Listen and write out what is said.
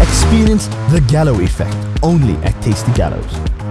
Experience the Gallo effect only at Tasty Gallows.